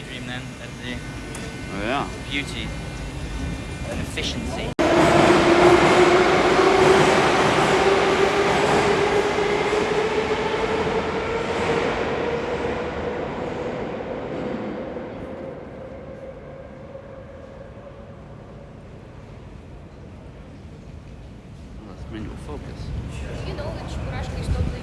daydream then. That's the oh, yeah. beauty and efficiency. manual focus. You know which is totally.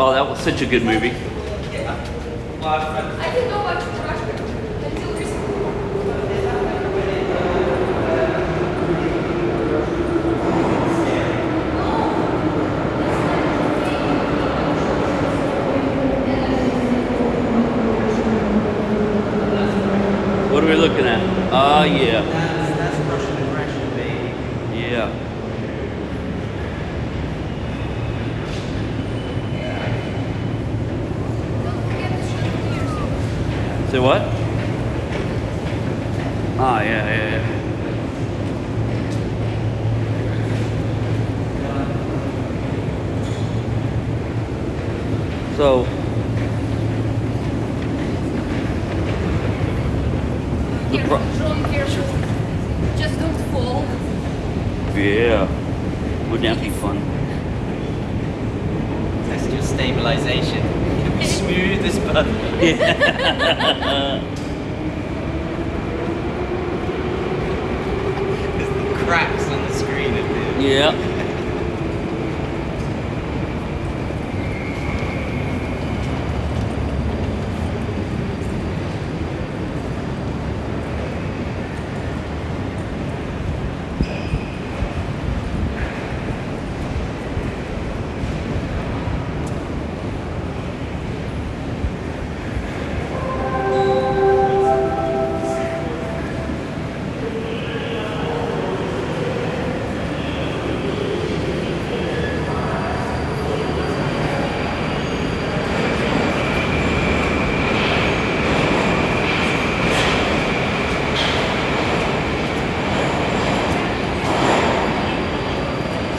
Oh, that was such a good movie. I didn't know about Churrasco until recently. What are we looking at? Ah, yeah. That's, that's Russian aggression, baby. Yeah. Don't forget the chandeliers. Say what? Ah, yeah, yeah, yeah. So, the Careful, pro- John, careful. Just don't fall. yeah, would that be fun? Test your stabilization. It'll be smooth as butter. There's the cracks on the screen of the Yeah.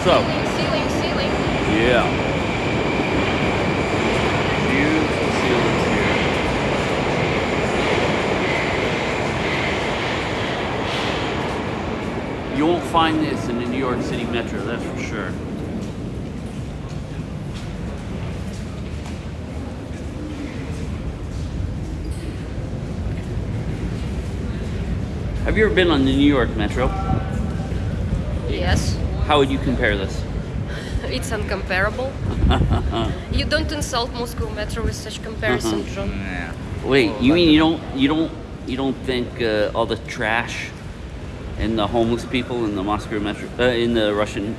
So, Ceiling, ceiling. yeah. Beautiful ceilings here. You won't find this in the New York City Metro, that's for sure. Have you ever been on the New York Metro? Yes. How would you compare this? It's uncomparable. you don't insult Moscow Metro with such comparison, Uh-huh. John. Yeah. Wait, you mean you don't you don't you don't think uh, all the trash and the homeless people in the Moscow metro uh, in the Russian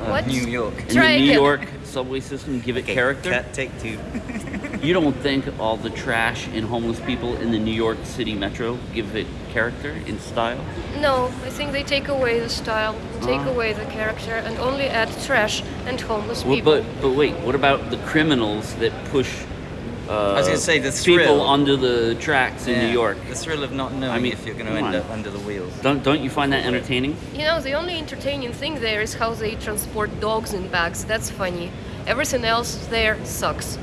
uh, What? New York. in Try the New again. York subway system give it Okay, character? cut, take two. You don't think all the trash and homeless people in the New York City metro give it character in style? No, I think they take away the style, take Ah. away the character, and only add trash and homeless Well, people. but but wait, what about the criminals that push uh, was gonna say, the thrill. people under the tracks in Yeah, New York? The thrill of not knowing I mean, if you're going to end on. up under the wheels. Don't don't you find that entertaining? You know, the only entertaining thing there is how they transport dogs in bags. That's funny. Everything else there sucks.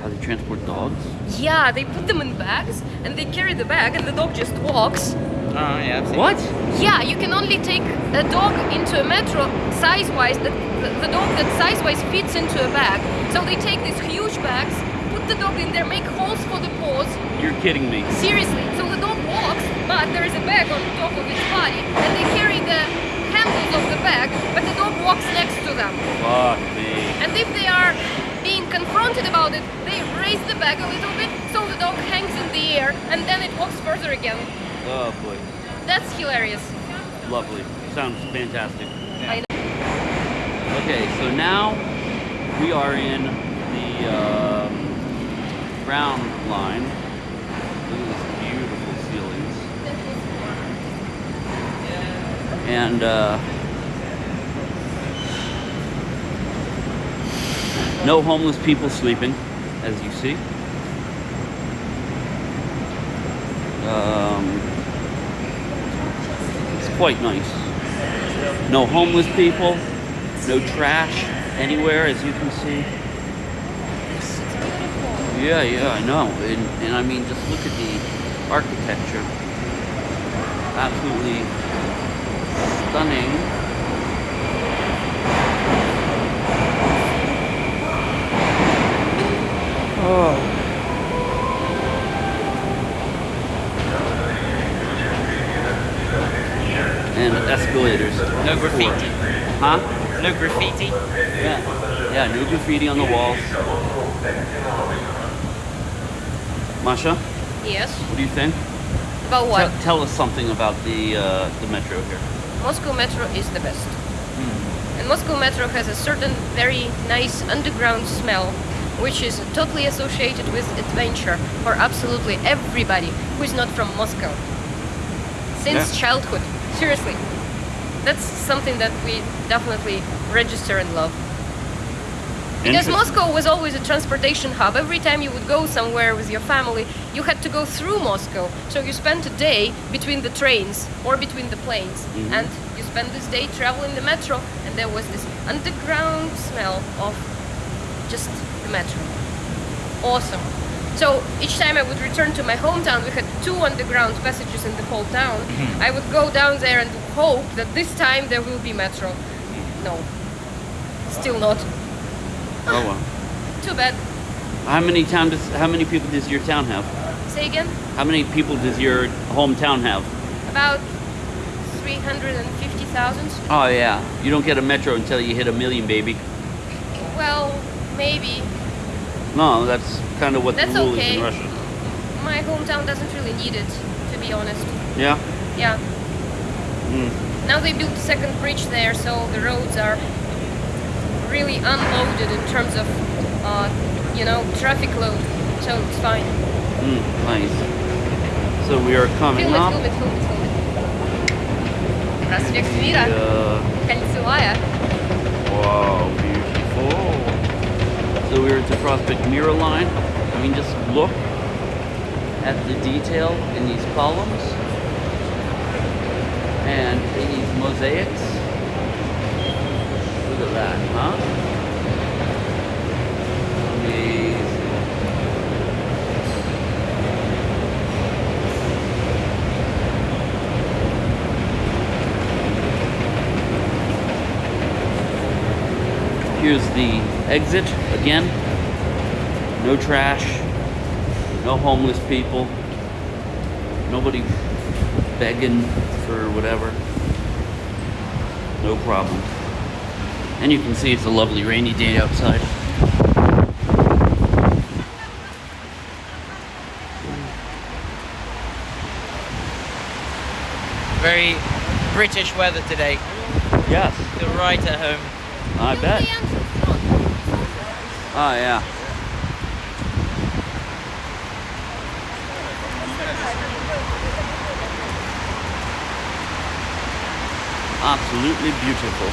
How they transport dogs? Yeah, they put them in bags and they carry the bag and the dog just walks. Oh, yeah. I've seen What? Yeah, you can only take a dog into a metro size-wise, the, the, the dog that size-wise fits into a bag. So they take these huge bags, put the dog in there, make holes for the paws. You're kidding me. Seriously, so the dog walks, but there is a bag on top of its body, and they carry the handles of the bag, but the dog walks next to them. Fuck me. And if they are being confronted about it, they raise the bag a little bit so the dog hangs in the air and then it walks further again. Oh boy. That's hilarious. Lovely. Sounds fantastic. Know. Okay, so now we are in the um, ground line. Look at these beautiful ceilings. And uh, no homeless people sleeping, as you see. Um, it's quite nice. No homeless people, no trash anywhere, as you can see. Yeah, yeah, I know. And, and I mean, just look at the architecture. Absolutely stunning. Oh. And escalators. No graffiti. Huh? No graffiti. Yeah. Yeah, no graffiti on the walls. Masha, Yes. what do you think? About what? Tell, tell us something about the uh, the metro here. Moscow Metro is the best. And Moscow Metro has a certain very nice underground smell, which is totally associated with adventure for absolutely everybody who is not from Moscow. Since Yeah. childhood. Seriously. That's something that we definitely register and love. Because Moscow was always a transportation hub. Every time you would go somewhere with your family, you had to go through Moscow. So you spent a day between the trains or between the planes. Mhm. And you spent this day traveling the metro, and there was this underground smell of just the metro. Awesome. So each time I would return to my hometown, we had two underground passages in the whole town. Mm-hmm. I would go down there and hope that this time there will be metro. No. Still not. Oh well. Too bad. How many town does how many people does your town have? Say again? How many people does your hometown have? About 350,000? Oh yeah. You don't get a metro until you hit a million, baby. Well, maybe. No, that's kind of what That's the rule is okay. in Russia. My hometown doesn't really need it, to be honest. Yeah. Yeah. Mm. Now they built the second bridge there, so the roads are really unloaded in terms of, uh, you know, traffic load. So it's fine. Mm, nice. So we are coming Film it, up. film it, film it, film it. Проспект Мира, Uh, кольцевая. wow, beautiful. So we're at the Prospect Mira line. I mean, just look at the detail in these columns and in these mosaics. Look at that, huh? Here's the exit again. No trash, no homeless people, nobody begging for whatever. No problem. And you can see it's a lovely rainy day outside. Very British weather today. Yes, Feel right at home. I bet. Oh yeah. Absolutely beautiful.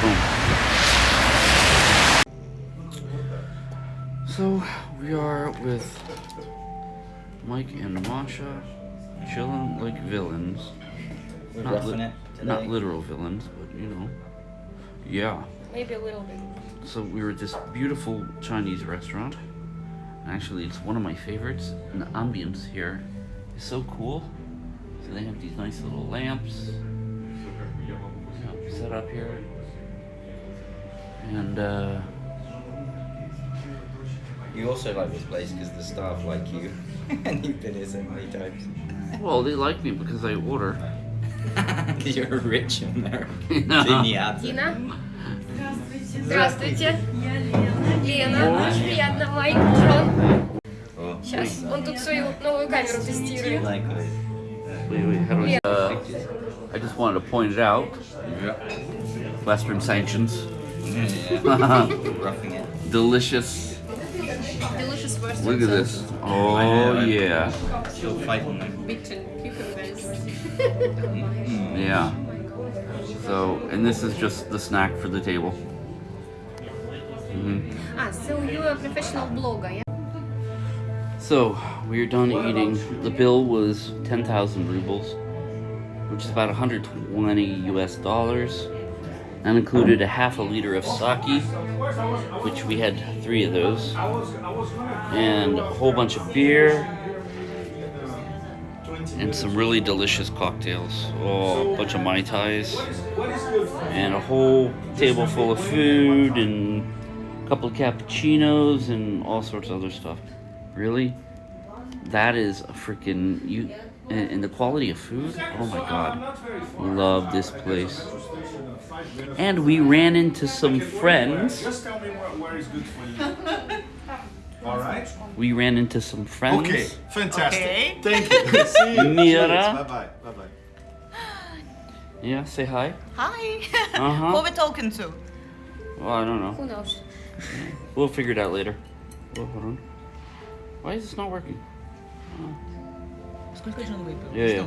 Boom. So we are with Mike and Masha chilling like villains. We're Not, li- it today. not literal villains, but you know. Yeah. Maybe a little bit. So we were at this beautiful Chinese restaurant. Actually, it's one of my favorites. And the ambience here is so cool. So they have these nice little lamps set up here. And uh, You also like this place because the staff like you, and you've been here so many times. well, they like me because I order. You're a rich American. Yeah. Genial. Дина? Здравствуйте. Лена. Очень приятно. Майк, Джон. Oh, Сейчас. Он тут свою новую камеру тестирует. likewise. Wait, wait, how do I? Uh, I just wanted to point it out. Yeah. Western sanctions. Yeah, roughing it. Delicious. Delicious first. Look at this. Oh yeah. Still fighting them. Bitter cucumbers. Yeah. So, and this is just the snack for the table. Mhm. ah, so you're a professional blogger, yeah? So, we're done eating. The bill was 10,000 rubles, which is about 120 US dollars. That included a half a liter of sake, which we had three of those, and a whole bunch of beer, and some really delicious cocktails. Oh, a bunch of Mai Tais, and a whole table full of food, and a couple of cappuccinos, and all sorts of other stuff. Really? That is a freaking you and, and the quality of food. Oh my god. Love this place and we ran into some friends. Just tell me where is good for you. All right. We ran into some friends. Okay, fantastic. Okay. Thank you. See you. Mira. Bye bye. Bye bye. Yeah, say hi. Hi. Uh huh. Who we talking to? Well, I don't know. Who knows? We'll figure it out later. Well, hold on. Why is this not working? Uh, yeah, yeah.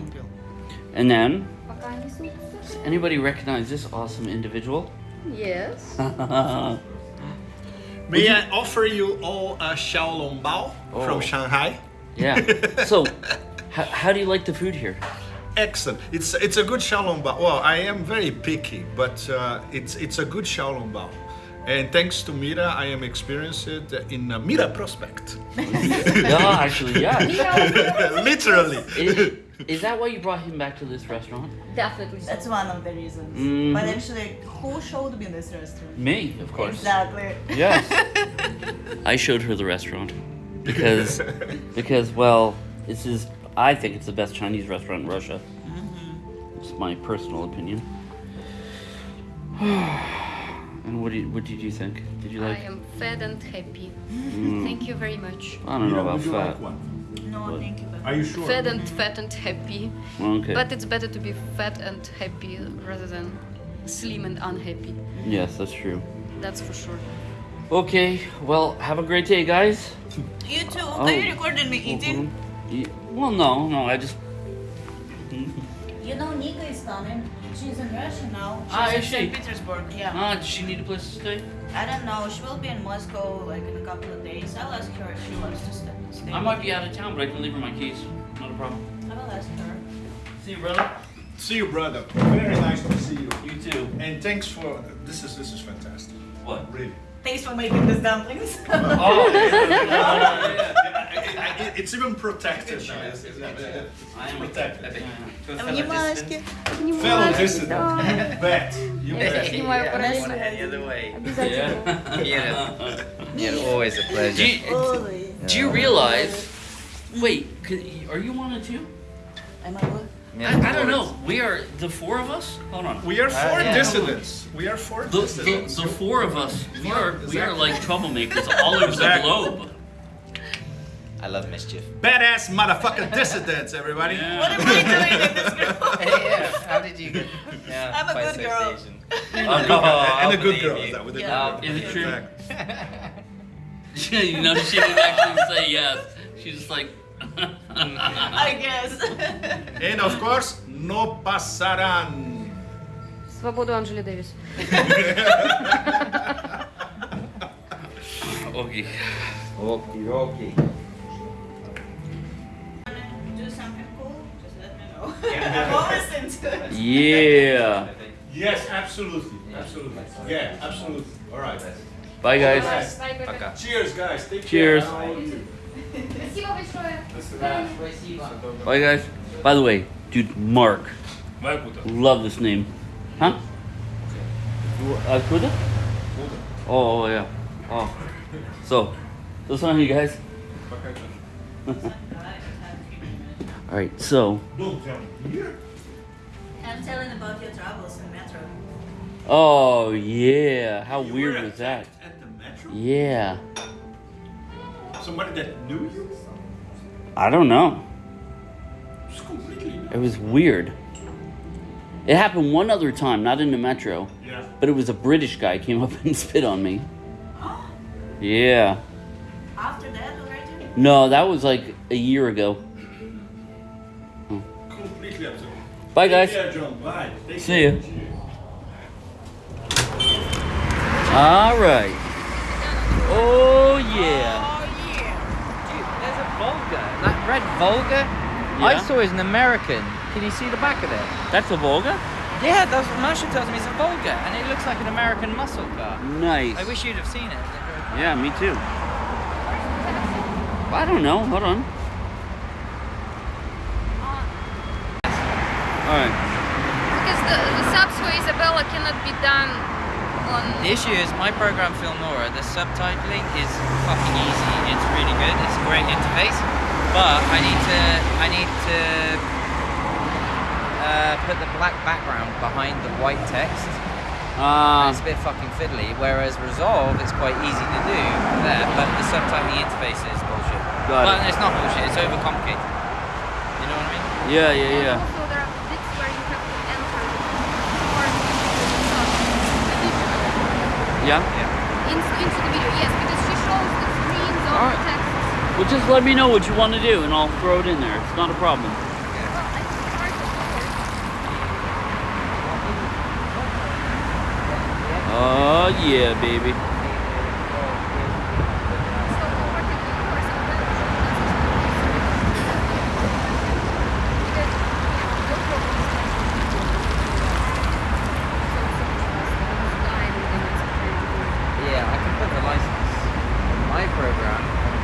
And then? Does anybody recognize this awesome individual? Yes. May you... I offer you all a Xiaolong Bao oh. from Shanghai? Yeah. so, how, do you like the food here? excellent. It's it's a good Xiaolong Bao. Well, I am very picky, but uh, it's it's a good Xiaolong Bao. And thanks to Mira, I am experienced in uh, Mira Prospect. No, actually, yeah. Literally. It, is that why you brought him back to this restaurant? Definitely. so. That's one of the reasons. Mhm. But actually, who showed me this restaurant? Me, of course. Exactly. Yes. I showed her the restaurant because because well, this is I think it's the best Chinese restaurant in Russia. It's my personal opinion. and what did what did you think? Did you like? I am fed and happy. Thank you very much. I don't know about Would you fat. like one? No, What? thank you. Are you sure? Fed and fat and happy. Okay. But it's better to be fat and happy rather than slim and unhappy. yes, that's true. That's for sure. Okay. Well, have a great day, guys. You too. Oh. Are you recording me eating? Ye- Well, no, no. I just. You know, Nika is coming. She's in Russia now. She's Ah, in is she? St. Petersburg. Yeah. Ah, does she need a place to stay? I don't know. She will be in Moscow like in a couple of days. I'll ask her if she wants to stay. stay. I might be out of town, but I can leave her my keys. Not a problem. I will ask her. See you, brother. See you, brother. Very nice to see you. You too. And thanks for this is this is fantastic. What? Really. Thanks for making these dumplings. Oh, yeah. I- I- it's even protected now. It's- it's- I am protected. To a А fellow Внимашки. distant. Fellow dissident. Bet. You Я bet. снимаю Yeah, параллельно. any other way. Обязательно. Yeah. Yeah, always a Do pleasure. you, Always. do you realize? Wait, could, are you on it too? Am I good? Yeah, I, I don't know. We are the four of us. Hold on. We are four uh, yeah. dissidents. We are four The, the, dissidents. the four of us. We are we are like troublemakers all over the globe. I love mischief. Badass motherfucking dissidents, everybody. What am I doing in this group? Hey, yeah. How did you get? Yeah, I'm a good girl. And Oh, a good oh, girl. And a good girl. Is that with a Yeah. good Is it true? Exactly you know, she didn't actually say yes. She's just like. I guess. And of course, no pasarán. Свободу Анжели Дэвис. okay. Okie dokie. Do something cool? Just let me know. I'm always into it. Yeah. Yes, absolutely. Absolutely. Yeah, absolutely. All right. Bye, guys. Пока. Cheers, guys. Take Cheers. care. How are you? Спасибо большое. Bye, guys. By the way, dude, Mark. Love this name. Huh? Uh, Kuda? Oh, oh, yeah. Oh. So, listen you guys. Alright, so. Don't tell me. I'm telling about your travels in metro. Oh, yeah. How You weird was that? attacked At the metro? Yeah. Somebody that knew you? I don't know. It's completely new. It was weird. It happened one other time, not in the metro, Yeah. but it was a British guy came up and spit on me. Yeah. After that already? No, that was like a year ago. Completely absurd. Bye, guys. Yeah, John. Bye. Take See care. All right. Oh yeah. Oh yeah. Dude, there's a Volga. That red Volga. I Yeah. saw is an American. Can you see the back of it? That's a Volga. Yeah, that's what Marshall tells me it's a Volga, and it looks like an American muscle car. Nice. I wish you'd have seen it. Yeah, me too. I don't know. Hold on. All right. Because the, the subway Isabella cannot be done on. The issue is my program Filmora, the subtitling is fucking easy. It's really good. It's a great interface, but I need to I need to uh, put the black background behind the white text. Uh, it's a bit fucking fiddly. Whereas Resolve is quite easy to do there, but the subtitling interface is bullshit. Got it. it's not bullshit. It's overcomplicated. You know what I mean? yeah, yeah, yeah. also there are bits where you have to enter the part of the video Yeah. Yeah. into, into the video. Yes, because she shows the screens of Alright. the text. Well, just let me know what you want to do, and I'll throw it in there. It's not a problem. Well, I think part of Oh yeah, baby.